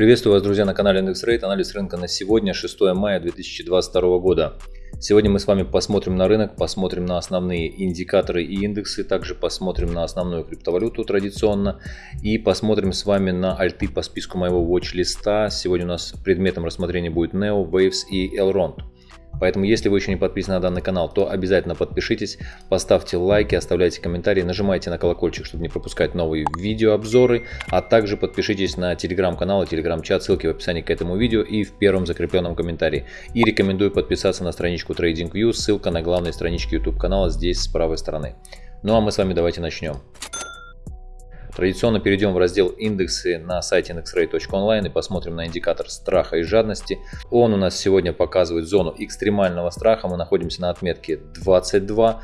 Приветствую вас, друзья, на канале IndexRate. Анализ рынка на сегодня, 6 мая 2022 года. Сегодня мы с вами посмотрим на рынок, посмотрим на основные индикаторы и индексы, также посмотрим на основную криптовалюту традиционно и посмотрим с вами на альты по списку моего watch-листа. Сегодня у нас предметом рассмотрения будет Neo, Waves и Elrond. Поэтому, если вы еще не подписаны на данный канал, то обязательно подпишитесь, поставьте лайки, оставляйте комментарии, нажимайте на колокольчик, чтобы не пропускать новые видеообзоры, а также подпишитесь на телеграм-канал и телеграм-чат, ссылки в описании к этому видео и в первом закрепленном комментарии. И рекомендую подписаться на страничку TradingView, ссылка на главной страничке YouTube канала здесь с правой стороны. Ну а мы с вами давайте начнем. Традиционно перейдем в раздел индексы на сайте indexrate.online и посмотрим на индикатор страха и жадности. Он у нас сегодня показывает зону экстремального страха. Мы находимся на отметке 22.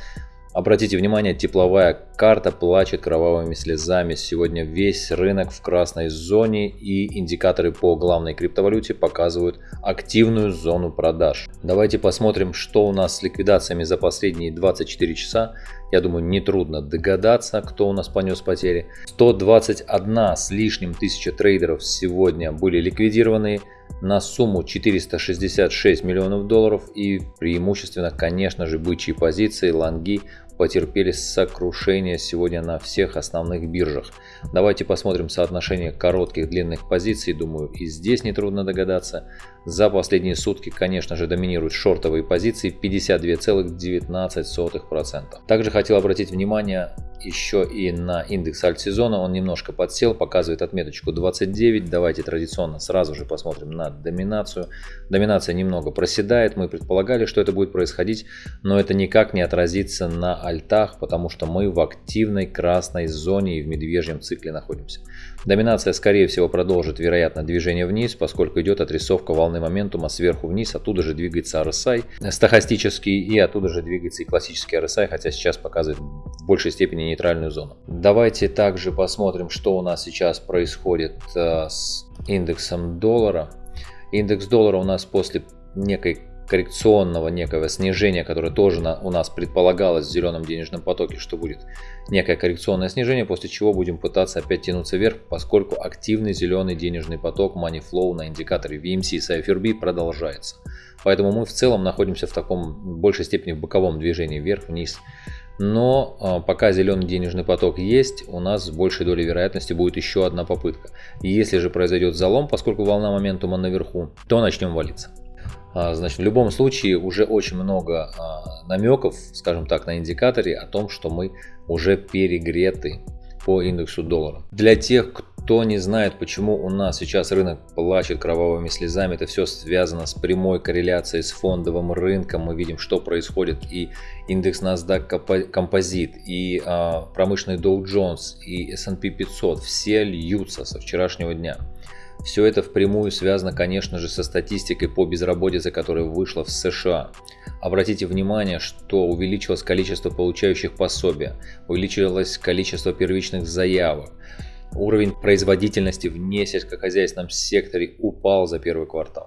Обратите внимание, тепловая карта плачет кровавыми слезами. Сегодня весь рынок в красной зоне и индикаторы по главной криптовалюте показывают активную зону продаж. Давайте посмотрим, что у нас с ликвидациями за последние 24 часа. Я думаю, нетрудно догадаться, кто у нас понес потери. 121 с лишним тысяча трейдеров сегодня были ликвидированы на сумму 466 миллионов долларов и преимущественно, конечно же, бычьи позиции, лонги потерпели сокрушение сегодня на всех основных биржах. Давайте посмотрим соотношение коротких длинных позиций. Думаю, и здесь нетрудно догадаться. За последние сутки, конечно же, доминируют шортовые позиции 52,19%. Также хотел обратить внимание еще и на индекс альт-сезона. Он немножко подсел, показывает отметочку 29. Давайте традиционно сразу же посмотрим на доминацию. Доминация немного проседает. Мы предполагали, что это будет происходить, но это никак не отразится на альтах, потому что мы в активной красной зоне и в медвежьем цикле находимся. Доминация, скорее всего, продолжит, вероятно, движение вниз, поскольку идет отрисовка волны моментума сверху вниз, оттуда же двигается RSI стахастический и оттуда же двигается и классический RSI, хотя сейчас показывает в большей степени нейтральную зону. Давайте также посмотрим, что у нас сейчас происходит э, с индексом доллара. Индекс доллара у нас после некой коррекционного некого снижения, которое тоже на, у нас предполагалось в зеленом денежном потоке, что будет некое коррекционное снижение, после чего будем пытаться опять тянуться вверх, поскольку активный зеленый денежный поток Money Flow на индикаторе VMC и CypherB продолжается. Поэтому мы в целом находимся в таком в большей степени в боковом движении вверх-вниз. Но а, пока зеленый денежный поток есть, у нас с большей долей вероятности будет еще одна попытка. Если же произойдет залом, поскольку волна моментума наверху, то начнем валиться. А, значит, в любом случае уже очень много а, намеков, скажем так, на индикаторе о том, что мы уже перегреты по индексу доллара. Для тех, кто не знает, почему у нас сейчас рынок плачет кровавыми слезами, это все связано с прямой корреляцией с фондовым рынком. Мы видим, что происходит и индекс NASDAQ Composite, и а, промышленный Dow Jones, и S&P 500, все льются со вчерашнего дня. Все это впрямую связано, конечно же, со статистикой по безработице, которая вышла в США. Обратите внимание, что увеличилось количество получающих пособия, увеличилось количество первичных заявок. Уровень производительности в несельскохозяйственном секторе упал за первый квартал.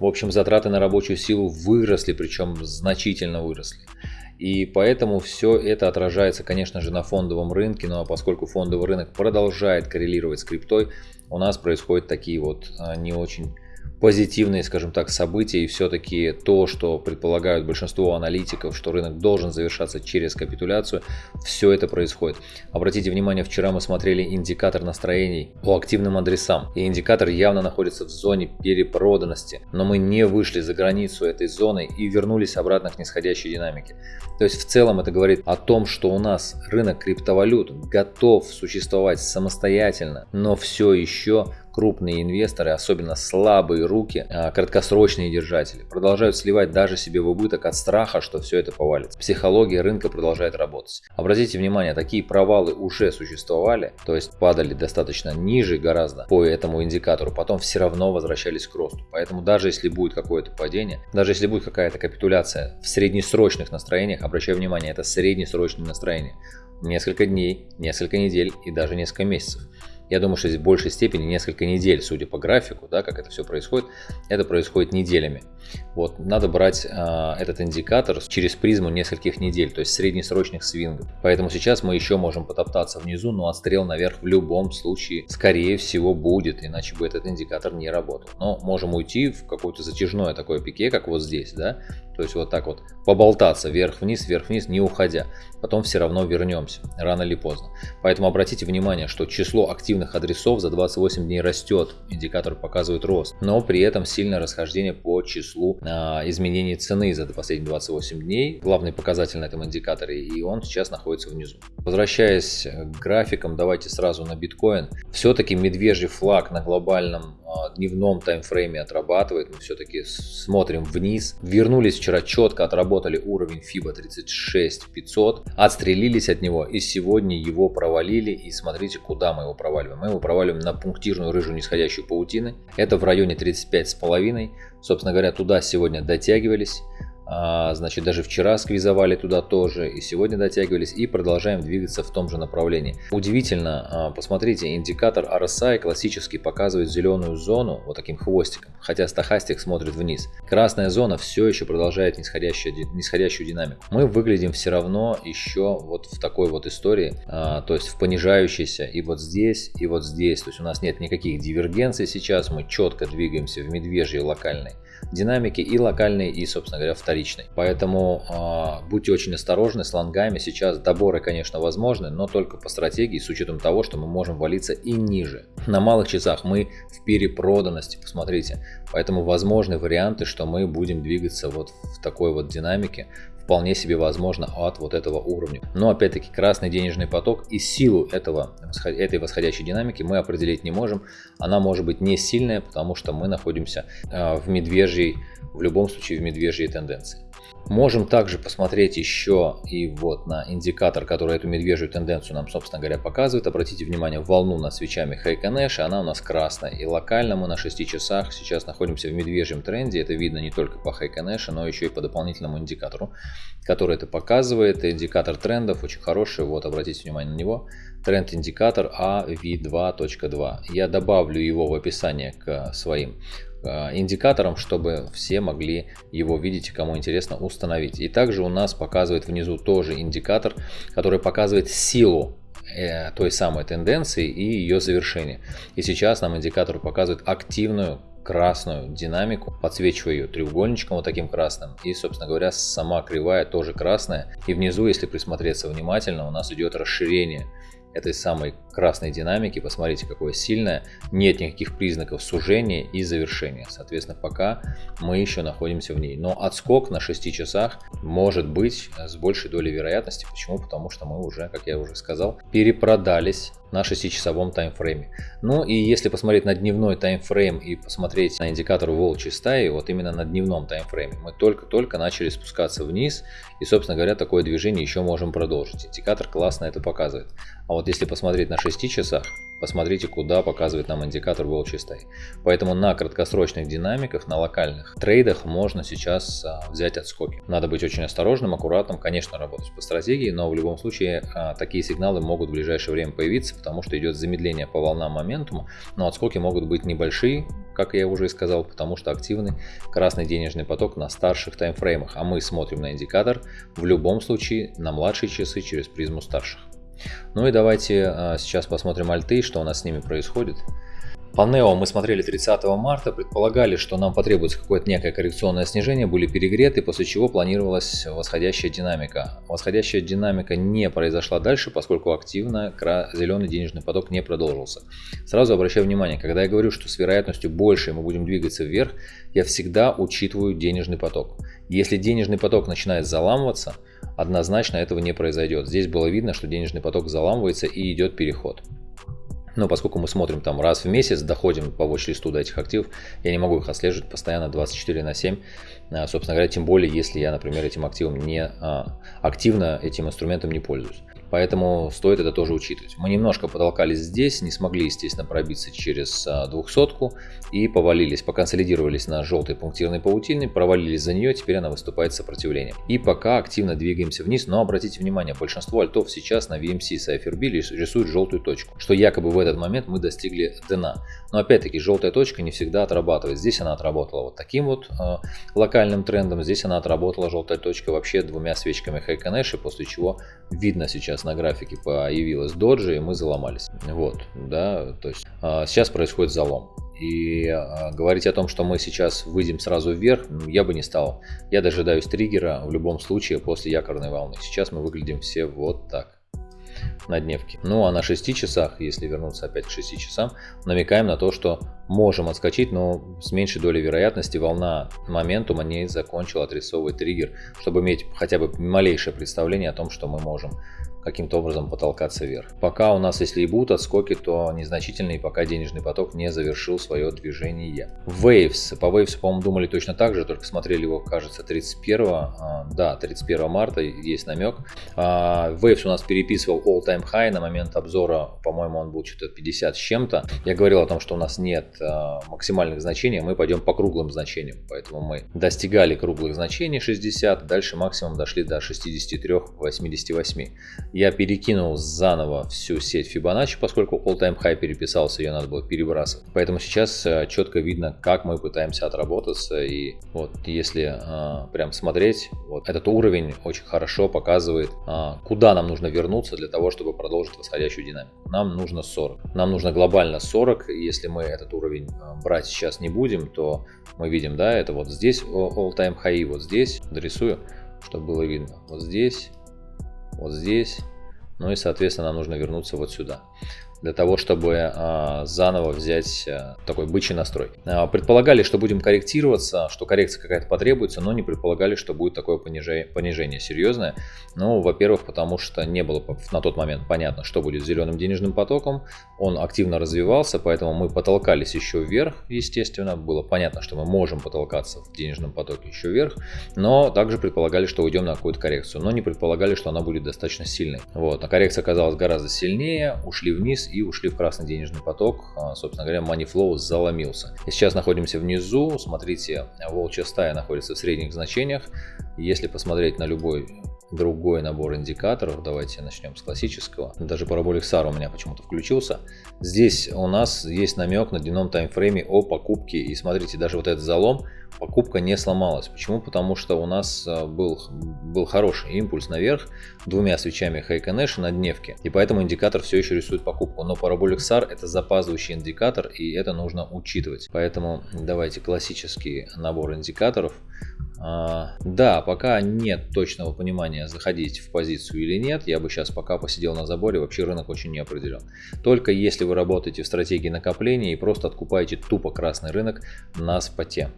В общем, затраты на рабочую силу выросли, причем значительно выросли. И поэтому все это отражается, конечно же, на фондовом рынке. Ну а поскольку фондовый рынок продолжает коррелировать с криптой, у нас происходят такие вот а, не очень позитивные, скажем так, события и все-таки то, что предполагают большинство аналитиков, что рынок должен завершаться через капитуляцию, все это происходит. Обратите внимание, вчера мы смотрели индикатор настроений по активным адресам, и индикатор явно находится в зоне перепроданности, но мы не вышли за границу этой зоны и вернулись обратно к нисходящей динамике. То есть в целом это говорит о том, что у нас рынок криптовалют готов существовать самостоятельно, но все еще крупные инвесторы, особенно слабые руки, а, краткосрочные держатели, продолжают сливать даже себе в убыток от страха, что все это повалится. Психология рынка продолжает работать. Обратите внимание, такие провалы уже существовали, то есть падали достаточно ниже гораздо по этому индикатору, потом все равно возвращались к росту. Поэтому даже если будет какое-то падение, даже если будет какая-то капитуляция в среднесрочных настроениях, обращаю внимание, это среднесрочные настроения, несколько дней, несколько недель и даже несколько месяцев. Я думаю, что здесь в большей степени несколько недель, судя по графику, да, как это все происходит, это происходит неделями. Вот, надо брать э, этот индикатор через призму нескольких недель, то есть среднесрочных свингов. Поэтому сейчас мы еще можем потоптаться внизу, но отстрел наверх в любом случае, скорее всего, будет, иначе бы этот индикатор не работал. Но можем уйти в какое-то затяжное такое пике, как вот здесь, да, то есть вот так вот поболтаться вверх-вниз, вверх-вниз, не уходя. Потом все равно вернемся, рано или поздно. Поэтому обратите внимание, что число активных адресов за 28 дней растет. Индикатор показывает рост. Но при этом сильное расхождение по числу а, изменений цены за последние 28 дней. Главный показатель на этом индикаторе. И он сейчас находится внизу. Возвращаясь к графикам, давайте сразу на биткоин. Все-таки медвежий флаг на глобальном дневном таймфрейме отрабатывает. Мы все-таки смотрим вниз. Вернулись вчера четко, отработали уровень FIBA 36500, отстрелились от него и сегодня его провалили. И смотрите, куда мы его проваливаем. Мы его проваливаем на пунктирную рыжую нисходящую паутины. Это в районе 35,5. Собственно говоря, туда сегодня дотягивались. А, значит, даже вчера сквизовали туда тоже, и сегодня дотягивались, и продолжаем двигаться в том же направлении. Удивительно, а, посмотрите, индикатор RSI классически показывает зеленую зону вот таким хвостиком, хотя стахастик смотрит вниз. Красная зона все еще продолжает нисходящую, нисходящую динамику. Мы выглядим все равно еще вот в такой вот истории, а, то есть в понижающейся и вот здесь, и вот здесь. То есть у нас нет никаких дивергенций сейчас, мы четко двигаемся в медвежьей локальной динамики и локальной, и, собственно говоря, вторичной. Поэтому э, будьте очень осторожны с лонгами. Сейчас доборы, конечно, возможны, но только по стратегии, с учетом того, что мы можем валиться и ниже. На малых часах мы в перепроданности, посмотрите. Поэтому возможны варианты, что мы будем двигаться вот в такой вот динамике вполне себе возможно от вот этого уровня. Но опять-таки красный денежный поток и силу этого, этой восходящей динамики мы определить не можем. Она может быть не сильная, потому что мы находимся э, в медвежьей, в любом случае в медвежьей тенденции. Можем также посмотреть еще и вот на индикатор, который эту медвежью тенденцию нам, собственно говоря, показывает. Обратите внимание, волну над свечами Heiken она у нас красная. И локально мы на 6 часах сейчас находимся в медвежьем тренде. Это видно не только по Heiken но еще и по дополнительному индикатору, который это показывает. Индикатор трендов очень хороший, вот обратите внимание на него. Тренд-индикатор AV2.2. Я добавлю его в описание к своим индикатором, чтобы все могли его видеть и кому интересно установить. И также у нас показывает внизу тоже индикатор, который показывает силу э, той самой тенденции и ее завершение. И сейчас нам индикатор показывает активную красную динамику, подсвечиваю ее треугольничком вот таким красным. И, собственно говоря, сама кривая тоже красная. И внизу, если присмотреться внимательно, у нас идет расширение этой самой красной динамики. Посмотрите, какое сильное. Нет никаких признаков сужения и завершения. Соответственно, пока мы еще находимся в ней. Но отскок на 6 часах может быть с большей долей вероятности. Почему? Потому что мы уже, как я уже сказал, перепродались на 6-часовом таймфрейме. Ну и если посмотреть на дневной таймфрейм и посмотреть на индикатор волчьей стаи, вот именно на дневном таймфрейме, мы только-только начали спускаться вниз и, собственно говоря, такое движение еще можем продолжить. Индикатор классно это показывает. А вот если посмотреть на 6 часах, посмотрите, куда показывает нам индикатор волчьей стаи. Поэтому на краткосрочных динамиках, на локальных трейдах можно сейчас а, взять отскоки. Надо быть очень осторожным, аккуратным, конечно, работать по стратегии, но в любом случае а, такие сигналы могут в ближайшее время появиться, потому что идет замедление по волнам моментума, но отскоки могут быть небольшие, как я уже и сказал, потому что активный красный денежный поток на старших таймфреймах, а мы смотрим на индикатор в любом случае на младшие часы через призму старших. Ну и давайте а, сейчас посмотрим альты, что у нас с ними происходит. По NEO мы смотрели 30 марта, предполагали, что нам потребуется какое-то некое коррекционное снижение, были перегреты, после чего планировалась восходящая динамика. Восходящая динамика не произошла дальше, поскольку активно зеленый денежный поток не продолжился. Сразу обращаю внимание, когда я говорю, что с вероятностью больше мы будем двигаться вверх, я всегда учитываю денежный поток. Если денежный поток начинает заламываться, однозначно этого не произойдет. Здесь было видно, что денежный поток заламывается и идет переход. Но поскольку мы смотрим там раз в месяц, доходим по watch-листу до этих активов, я не могу их отслеживать постоянно 24 на 7. А, собственно говоря, тем более, если я, например, этим активом не а, активно этим инструментом не пользуюсь. Поэтому стоит это тоже учитывать. Мы немножко потолкались здесь, не смогли, естественно, пробиться через двухсотку и повалились, поконсолидировались на желтой пунктирной паутине, провалились за нее, теперь она выступает сопротивлением. И пока активно двигаемся вниз, но обратите внимание, большинство альтов сейчас на VMC Cypher B рисуют желтую точку, что якобы в этот момент мы достигли дна. Но опять-таки желтая точка не всегда отрабатывает. Здесь она отработала вот таким вот э, локальным трендом, здесь она отработала желтая точка вообще двумя свечками Хайконэши, после чего видно сейчас на графике появилась доджи и мы заломались. Вот, да, то есть э, сейчас происходит залом. И э, говорить о том, что мы сейчас выйдем сразу вверх, я бы не стал. Я дожидаюсь триггера в любом случае после якорной волны. Сейчас мы выглядим все вот так на дневке. Ну а на 6 часах, если вернуться опять к 6 часам, намекаем на то, что можем отскочить, но с меньшей долей вероятности волна моментума не закончила отрисовывать триггер, чтобы иметь хотя бы малейшее представление о том, что мы можем каким-то образом потолкаться вверх. Пока у нас, если и будут отскоки, то незначительные, пока денежный поток не завершил свое движение. Waves. По Waves, по-моему, думали точно так же, только смотрели его, кажется, 31, а, да, 31 марта, есть намек. А, Waves у нас переписывал all-time high на момент обзора, по-моему, он был что-то 50 с чем-то. Я говорил о том, что у нас нет а, максимальных значений, мы пойдем по круглым значениям, поэтому мы достигали круглых значений 60, дальше максимум дошли до 63-88 я перекинул заново всю сеть Fibonacci, поскольку all-time high переписался, ее надо было перебрасывать. Поэтому сейчас э, четко видно, как мы пытаемся отработаться. И вот если э, прям смотреть, вот этот уровень очень хорошо показывает, э, куда нам нужно вернуться для того, чтобы продолжить восходящую динамику. Нам нужно 40. Нам нужно глобально 40. Если мы этот уровень э, брать сейчас не будем, то мы видим, да, это вот здесь all-time high, вот здесь, дорисую, чтобы было видно. Вот здесь вот здесь. Ну и, соответственно, нам нужно вернуться вот сюда для того, чтобы а, заново взять а, такой бычий настрой. А, предполагали, что будем корректироваться, что коррекция какая-то потребуется, но не предполагали, что будет такое понижение, понижение серьезное. Ну, во-первых, потому что не было на тот момент понятно, что будет с зеленым денежным потоком. Он активно развивался, поэтому мы потолкались еще вверх, естественно. Было понятно, что мы можем потолкаться в денежном потоке еще вверх, но также предполагали, что уйдем на какую-то коррекцию, но не предполагали, что она будет достаточно сильной. Вот, а коррекция оказалась гораздо сильнее, ушли вниз и ушли в красный денежный поток. А, собственно говоря, money flow заломился. Сейчас находимся внизу. Смотрите, волчья стая находится в средних значениях. Если посмотреть на любой другой набор индикаторов. Давайте начнем с классического. Даже параболик SAR у меня почему-то включился. Здесь у нас есть намек на дневном таймфрейме о покупке. И смотрите, даже вот этот залом покупка не сломалась. Почему? Потому что у нас э, был, был хороший импульс наверх двумя свечами Хайконэша на дневке. И поэтому индикатор все еще рисует покупку. Но Parabolic SAR это запаздывающий индикатор и это нужно учитывать. Поэтому давайте классический набор индикаторов. А, да, пока нет точного понимания, заходить в позицию или нет. Я бы сейчас пока посидел на заборе, вообще рынок очень не определен. Только если вы работаете в стратегии накопления и просто откупаете тупо красный рынок на споте.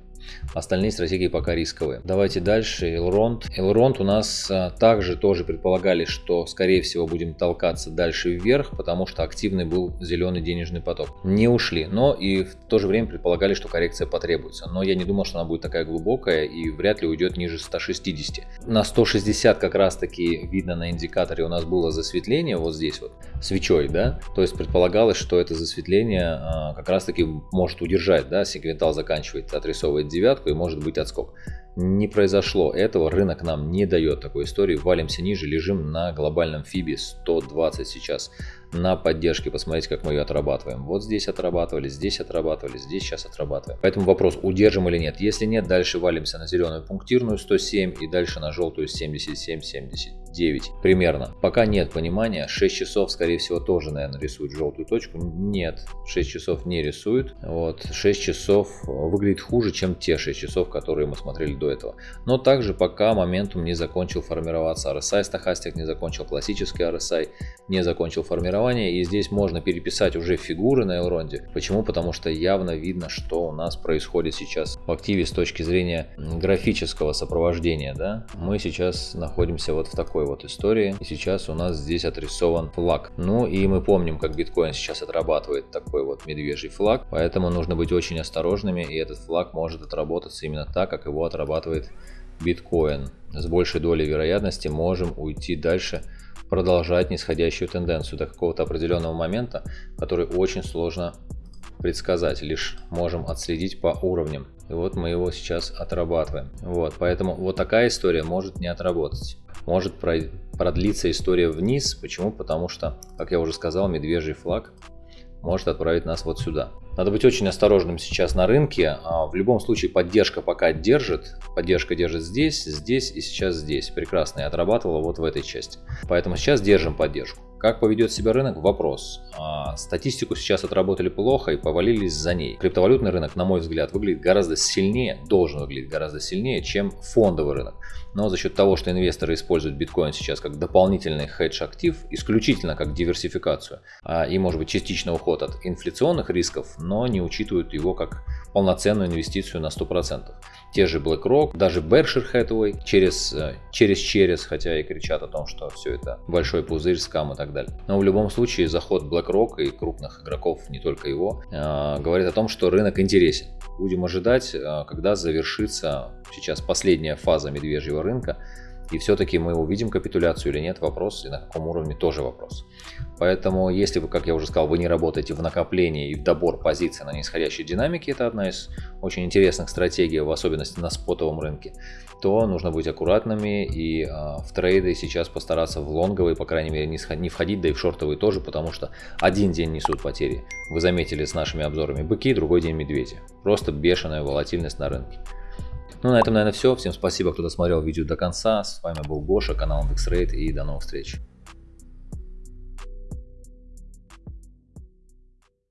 Остальные стратегии пока рисковые. Давайте дальше. Elrond. Elrond у нас а, также тоже предполагали, что скорее всего будем толкаться дальше вверх, потому что активный был зеленый денежный поток. Не ушли, но и в то же время предполагали, что коррекция потребуется. Но я не думал, что она будет такая глубокая и вряд ли уйдет ниже 160. На 160 как раз таки видно на индикаторе у нас было засветление вот здесь вот свечой, да, то есть предполагалось, что это засветление а, как раз таки может удержать, да, сегментал заканчивает, отрисовывает девятку и может быть отскок. Не произошло этого, рынок нам не дает такой истории, валимся ниже, лежим на глобальном фибе 120 сейчас на поддержке, посмотреть, как мы ее отрабатываем. Вот здесь отрабатывали, здесь отрабатывали, здесь сейчас отрабатываем. Поэтому вопрос, удержим или нет. Если нет, дальше валимся на зеленую пунктирную 107 и дальше на желтую 77-70. 9 примерно. Пока нет понимания, 6 часов скорее всего тоже, наверное, рисует желтую точку. Нет, 6 часов не рисует. Вот, 6 часов выглядит хуже, чем те 6 часов, которые мы смотрели до этого. Но также пока моментум не закончил формироваться RSI, стахастик не закончил классический RSI, не закончил формирование. И здесь можно переписать уже фигуры на Элронде. Почему? Потому что явно видно, что у нас происходит сейчас в активе с точки зрения графического сопровождения. Да? Мы сейчас находимся вот в такой вот истории. И сейчас у нас здесь отрисован флаг. Ну и мы помним, как биткоин сейчас отрабатывает такой вот медвежий флаг. Поэтому нужно быть очень осторожными. И этот флаг может отработаться именно так, как его отрабатывает биткоин. С большей долей вероятности можем уйти дальше продолжать нисходящую тенденцию до какого-то определенного момента, который очень сложно предсказать, лишь можем отследить по уровням. И вот мы его сейчас отрабатываем. Вот, поэтому вот такая история может не отработать. Может продлиться история вниз. Почему? Потому что, как я уже сказал, медвежий флаг может отправить нас вот сюда. Надо быть очень осторожным сейчас на рынке. А, в любом случае поддержка пока держит. Поддержка держит здесь, здесь и сейчас здесь. Прекрасно. И отрабатывала вот в этой части. Поэтому сейчас держим поддержку. Как поведет себя рынок? Вопрос. А, статистику сейчас отработали плохо и повалились за ней. Криптовалютный рынок, на мой взгляд, выглядит гораздо сильнее, должен выглядеть гораздо сильнее, чем фондовый рынок. Но за счет того, что инвесторы используют биткоин сейчас как дополнительный хедж-актив, исключительно как диверсификацию, а, и может быть частично уход от инфляционных рисков, но не учитывают его как полноценную инвестицию на 100%. Те же BlackRock, даже Berkshire Hathaway через, э, через через, хотя и кричат о том, что все это большой пузырь, скам и так далее. Но в любом случае заход BlackRock и крупных игроков, не только его, э, говорит о том, что рынок интересен. Будем ожидать, э, когда завершится сейчас последняя фаза медвежьего рынка, и все-таки мы увидим капитуляцию или нет, вопрос, и на каком уровне тоже вопрос. Поэтому, если вы, как я уже сказал, вы не работаете в накоплении и в добор позиций на нисходящей динамике, это одна из очень интересных стратегий, в особенности на спотовом рынке, то нужно быть аккуратными и э, в трейды сейчас постараться в лонговые, по крайней мере, не, не входить, да и в шортовые тоже, потому что один день несут потери. Вы заметили с нашими обзорами быки, другой день медведи. Просто бешеная волатильность на рынке. Ну, на этом, наверное, все. Всем спасибо, кто досмотрел видео до конца. С вами был Гоша, канал IndexRate и до новых встреч.